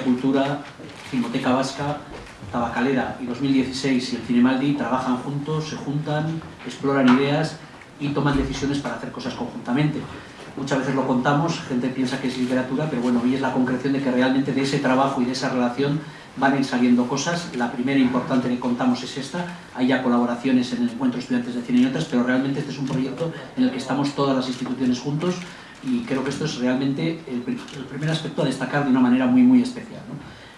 Cultura, Filmoteca Vasca, Tabacalera y 2016 y el Cinemaldi trabajan juntos, se juntan, exploran ideas y toman decisiones para hacer cosas conjuntamente. Muchas veces lo contamos, gente piensa que es literatura, pero bueno, hoy es la concreción de que realmente de ese trabajo y de esa relación van saliendo cosas. La primera importante que contamos es esta, hay ya colaboraciones en el Encuentro Estudiantes de Cine y otras, pero realmente este es un proyecto en el que estamos todas las instituciones juntos y creo que esto es realmente el, primer aspecto a destacar de una manera muy muy especial.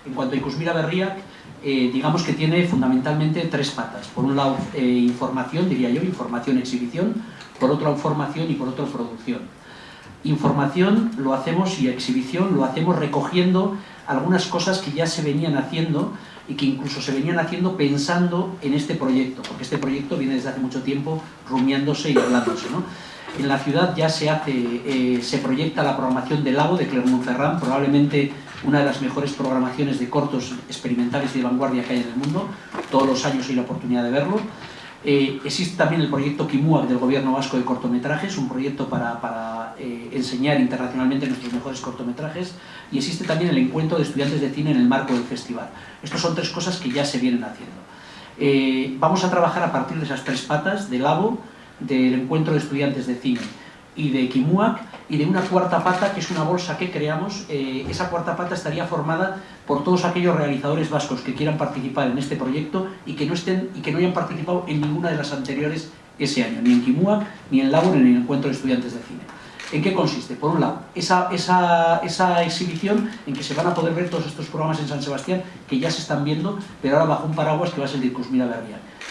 En cuanto a Icusmira Berriac, eh, digamos que tiene fundamentalmente tres patas. Por un lado, eh, información, diría yo, información-exhibición, por otro, información y por otro, producción. Información lo hacemos y exhibición lo hacemos recogiendo algunas cosas que ya se venían haciendo y que incluso se venían haciendo pensando en este proyecto, porque este proyecto viene desde hace mucho tiempo rumiándose y hablándose. ¿no? En la ciudad ya se hace, eh, se proyecta la programación del Lago de Clermont-Ferrand, probablemente una de las mejores programaciones de cortos experimentales y de vanguardia que hay en el mundo. Todos los años hay la oportunidad de verlo. Eh, existe también el proyecto Kimuak del Gobierno Vasco de Cortometrajes, un proyecto para, eh, enseñar internacionalmente nuestros mejores cortometrajes, y existe también el encuentro de estudiantes de cine en el marco del festival. Estas son tres cosas que ya se vienen haciendo. vamos a trabajar a partir de esas tres patas, del LABO, del encuentro de estudiantes de cine y de Kimuak y de una cuarta pata que es una bolsa que creamos. Eh, esa cuarta pata estaría formada por todos aquellos realizadores vascos que quieran participar en este proyecto y que no, estén, y que no hayan participado en ninguna de las anteriores ese año, ni en Kimuak, ni en Labor, ni en el encuentro de estudiantes de cine. ¿En qué consiste? Por un lado, esa, esa, esa, exhibición en que se van a poder ver todos estos programas en San Sebastián que ya se están viendo, pero ahora bajo un paraguas que va a ser de Cusmira.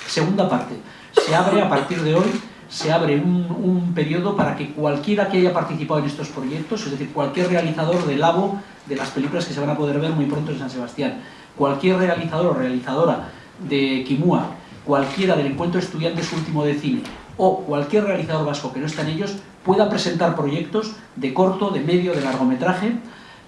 Segunda parte, se abre a partir de hoy se abre un, periodo para que cualquiera que haya participado en estos proyectos, es decir, cualquier realizador del LABO, de las películas que se van a poder ver muy pronto en San Sebastián, cualquier realizador o realizadora de Kimua, cualquiera del Encuentro Estudiantes Último de Cine, o cualquier realizador vasco que no está en ellos, pueda presentar proyectos de corto, de medio, de largometraje,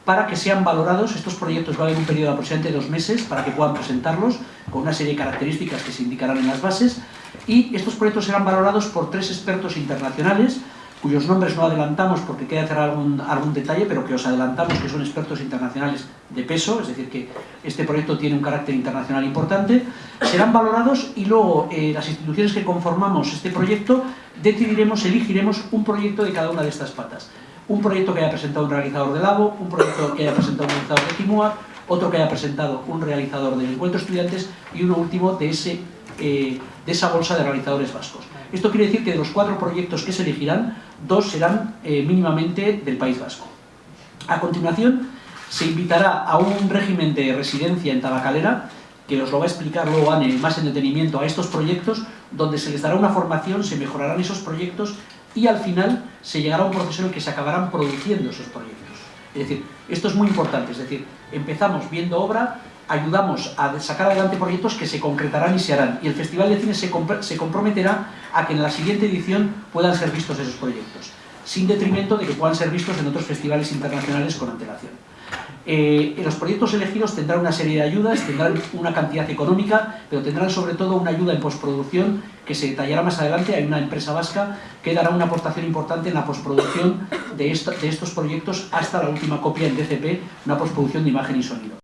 para que sean valorados. Estos proyectos va a haber un periodo de aproximadamente dos meses para que puedan presentarlos, con una serie de características que se indicarán en las bases, y estos proyectos serán valorados por tres expertos internacionales, cuyos nombres no adelantamos porque queda hacer algún, algún detalle, pero que os adelantamos que son expertos internacionales de peso, es decir, que este proyecto tiene un carácter internacional importante, serán valorados y luego eh, las instituciones que conformamos este proyecto decidiremos, elegiremos un proyecto de cada una de estas patas. Un proyecto que haya presentado un realizador de Labo, un proyecto que haya presentado un realizador de Timua, otro que haya presentado un realizador del Encuentro Estudiantes y uno último de eh, esa bolsa de realizadores vascos. Esto quiere decir que de los cuatro proyectos que se elegirán, dos serán eh, mínimamente del País Vasco. A continuación, se invitará a un régimen de residencia en Tabacalera, que os lo va a explicar luego Anne más en detenimiento a estos proyectos, donde se les dará una formación, se mejorarán esos proyectos y al final se llegará a un proceso en el que se acabarán produciendo esos proyectos. Es decir, esto es muy importante, es decir, empezamos viendo obra, ayudamos a sacar adelante proyectos que se concretarán y se harán. Y el Festival de Cine se, se comprometerá a que en la siguiente edición puedan ser vistos esos proyectos, sin detrimento de que puedan ser vistos en otros festivales internacionales con antelación. Eh, los proyectos elegidos tendrán una serie de ayudas, tendrán una cantidad económica, pero tendrán sobre todo una ayuda en postproducción que se detallará más adelante. Hay una empresa vasca que dará una aportación importante en la postproducción de, de estos proyectos hasta la última copia en DCP, una postproducción de imagen y sonido.